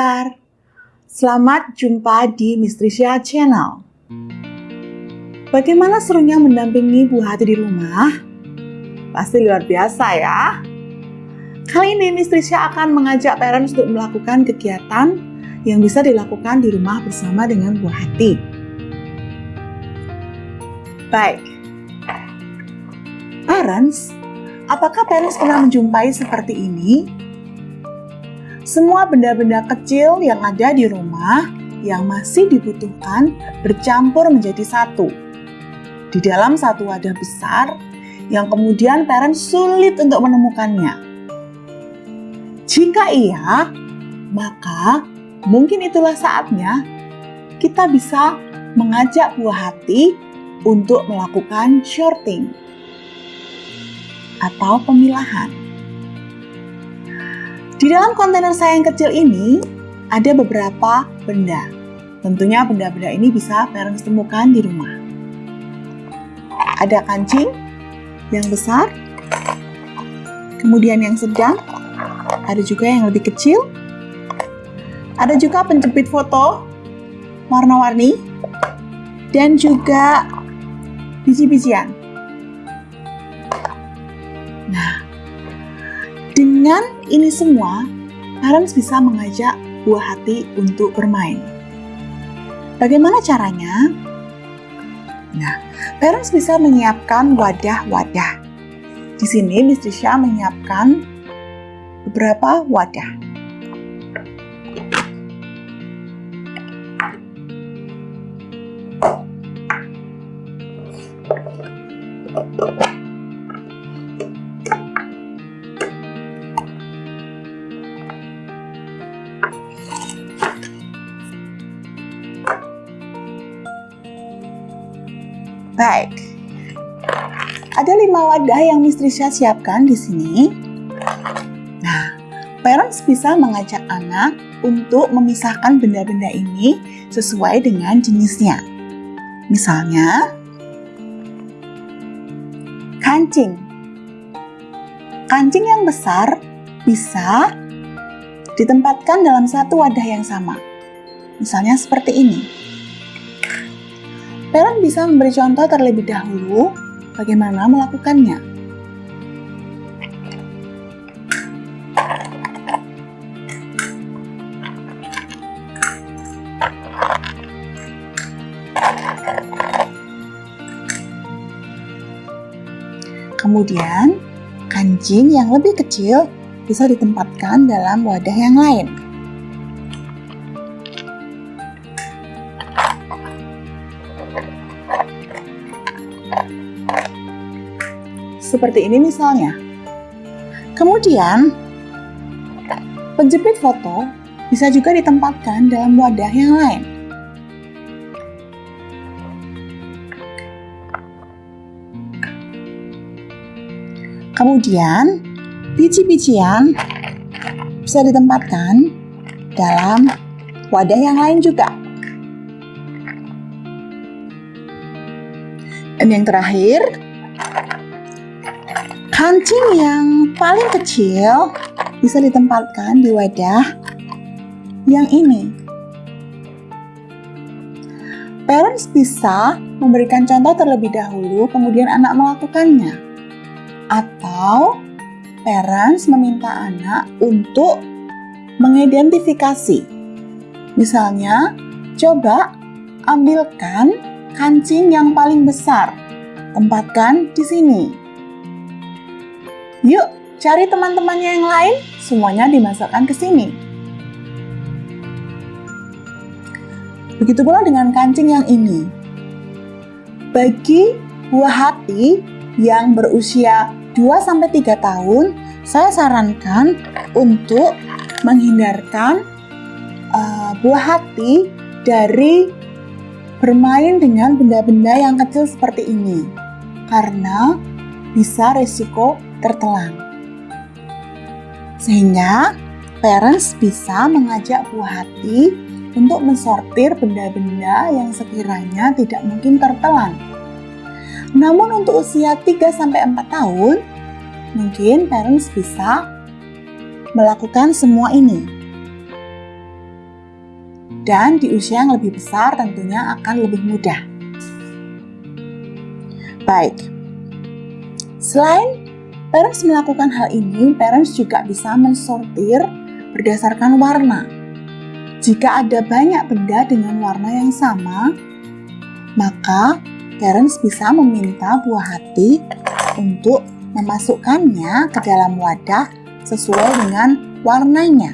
kabar? Selamat jumpa di Mistrisia Channel. Bagaimana serunya mendampingi Bu Hati di rumah? Pasti luar biasa ya. Kali ini Mistrisia akan mengajak parents untuk melakukan kegiatan yang bisa dilakukan di rumah bersama dengan Bu Hati. Baik. Parents, apakah parents pernah menjumpai seperti ini? Semua benda-benda kecil yang ada di rumah yang masih dibutuhkan bercampur menjadi satu. Di dalam satu wadah besar yang kemudian parents sulit untuk menemukannya. Jika iya, maka mungkin itulah saatnya kita bisa mengajak buah hati untuk melakukan shorting atau pemilahan. Di dalam kontainer saya yang kecil ini, ada beberapa benda. Tentunya benda-benda ini bisa parents temukan di rumah. Ada kancing yang besar, kemudian yang sedang, ada juga yang lebih kecil, ada juga penjepit foto warna-warni, dan juga biji-bijian. Dengan ini semua, parents bisa mengajak buah hati untuk bermain. Bagaimana caranya? Nah, parents bisa menyiapkan wadah-wadah. Di sini Miss Trisha menyiapkan beberapa wadah. Baik. Ada lima wadah yang Miss Trisha siapkan di sini. Nah, parents bisa mengajak anak untuk memisahkan benda-benda ini sesuai dengan jenisnya. Misalnya, kancing. Kancing yang besar bisa ditempatkan dalam satu wadah yang sama. Misalnya seperti ini. Parent bisa memberi contoh terlebih dahulu bagaimana melakukannya. Kemudian, kancing yang lebih kecil bisa ditempatkan dalam wadah yang lain. Seperti ini misalnya. Kemudian, penjepit foto bisa juga ditempatkan dalam wadah yang lain. Kemudian, biji-bijian bisa ditempatkan dalam wadah yang lain juga. Dan yang terakhir, Kancing yang paling kecil bisa ditempatkan di wadah yang ini. Parents bisa memberikan contoh terlebih dahulu, kemudian anak melakukannya. Atau parents meminta anak untuk mengidentifikasi. Misalnya, coba ambilkan kancing yang paling besar, tempatkan di sini. Yuk, cari teman-temannya yang lain, semuanya dimasukkan ke sini. Begitu pula dengan kancing yang ini. Bagi buah hati yang berusia 2-3 tahun, saya sarankan untuk menghindarkan uh, buah hati dari bermain dengan benda-benda yang kecil seperti ini. Karena bisa resiko tertelan. Sehingga parents bisa mengajak buah hati untuk mensortir benda-benda yang sekiranya tidak mungkin tertelan. Namun untuk usia 3-4 tahun, mungkin parents bisa melakukan semua ini. Dan di usia yang lebih besar tentunya akan lebih mudah. Baik, selain parents melakukan hal ini, parents juga bisa mensortir berdasarkan warna. Jika ada banyak benda dengan warna yang sama, maka parents bisa meminta buah hati untuk memasukkannya ke dalam wadah sesuai dengan warnanya.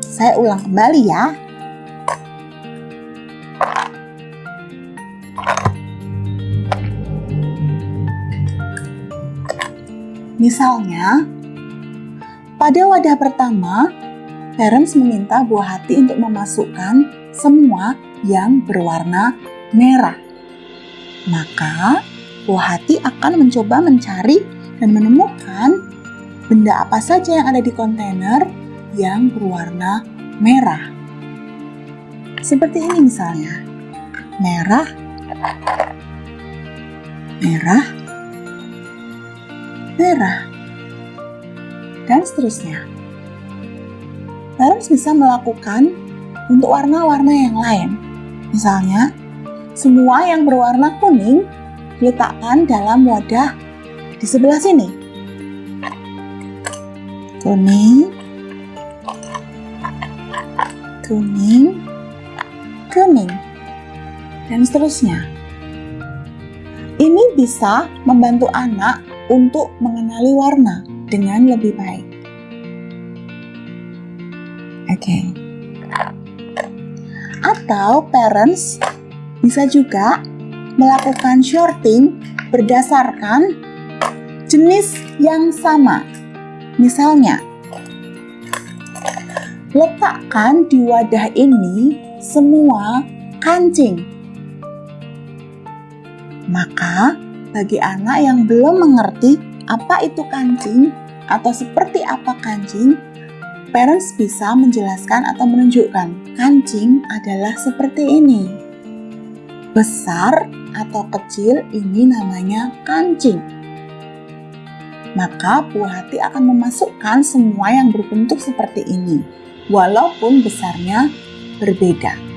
Saya ulang kembali ya. Misalnya, pada wadah pertama, parents meminta buah hati untuk memasukkan semua yang berwarna merah. Maka, buah hati akan mencoba mencari dan menemukan benda apa saja yang ada di kontainer yang berwarna merah. Seperti ini misalnya. Merah, merah, merah, dan seterusnya. Parents bisa melakukan untuk warna-warna yang lain. Misalnya, semua yang berwarna kuning diletakkan dalam wadah di sebelah sini. Kuning, kuning, kuning, dan seterusnya. Ini bisa membantu anak untuk mengenali warna dengan lebih baik. Oke. Okay. Atau parents bisa juga melakukan shorting berdasarkan jenis yang sama. Misalnya, letakkan di wadah ini semua kancing. Maka, bagi anak yang belum mengerti apa itu kancing atau seperti apa kancing, parents bisa menjelaskan atau menunjukkan kancing adalah seperti ini. Besar atau kecil ini namanya kancing. Maka buah hati akan memasukkan semua yang berbentuk seperti ini, walaupun besarnya berbeda.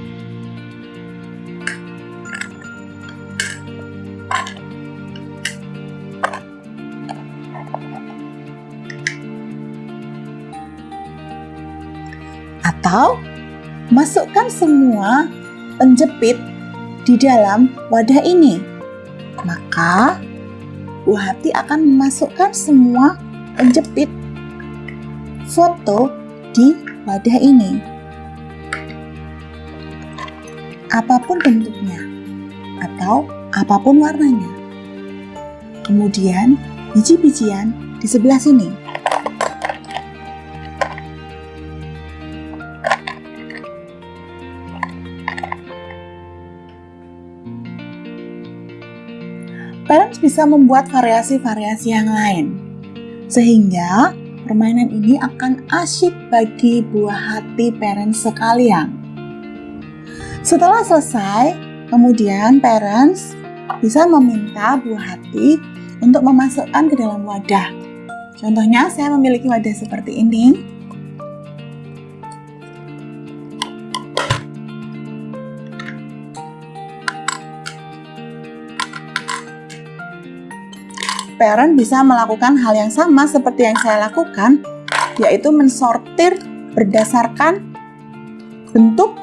Atau masukkan semua penjepit di dalam wadah ini. Maka, buah hati akan memasukkan semua penjepit foto di wadah ini. Apa pun bentuknya atau apa pun warnanya. Kemudian, biji-bijian di sebelah sini. Parents bisa membuat variasi-variasi yang lain. Sehingga permainan ini akan asyik bagi buah hati parents sekalian. Setelah selesai, kemudian parents bisa meminta buah hati untuk memasukkan ke dalam wadah. Contohnya saya memiliki wadah seperti ini. Parent bisa melakukan hal yang sama seperti yang saya lakukan, yaitu mensortir berdasarkan bentuk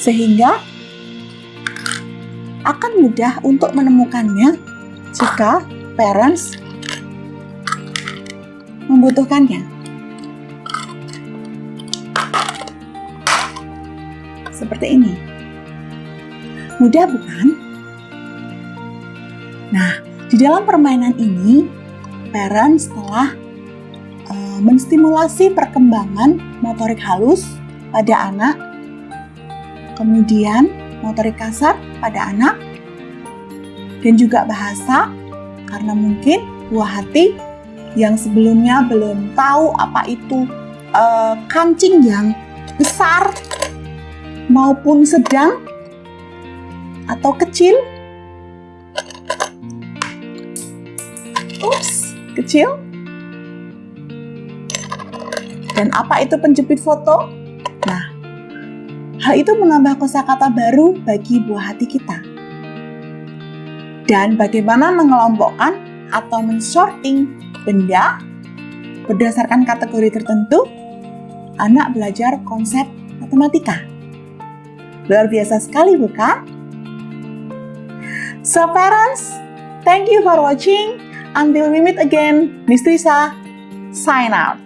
sehingga akan mudah untuk menemukannya jika parents membutuhkannya. Seperti ini. Mudah bukan? Nah, di dalam permainan ini, parents telah uh, menstimulasi perkembangan motorik halus pada anak, kemudian motorik kasar pada anak, dan juga bahasa, karena mungkin buah hati yang sebelumnya belum tahu apa itu uh, kancing yang besar maupun sedang atau kecil. Ups, kecil. Dan apa itu penjepit foto? Nah, hal itu menambah kosakata baru bagi buah hati kita. Dan bagaimana mengelompokkan atau mensorting benda berdasarkan kategori tertentu, anak belajar konsep matematika. Luar biasa sekali bukan? So parents, thank you for watching. Until we meet again, Miss Trisa, sign out.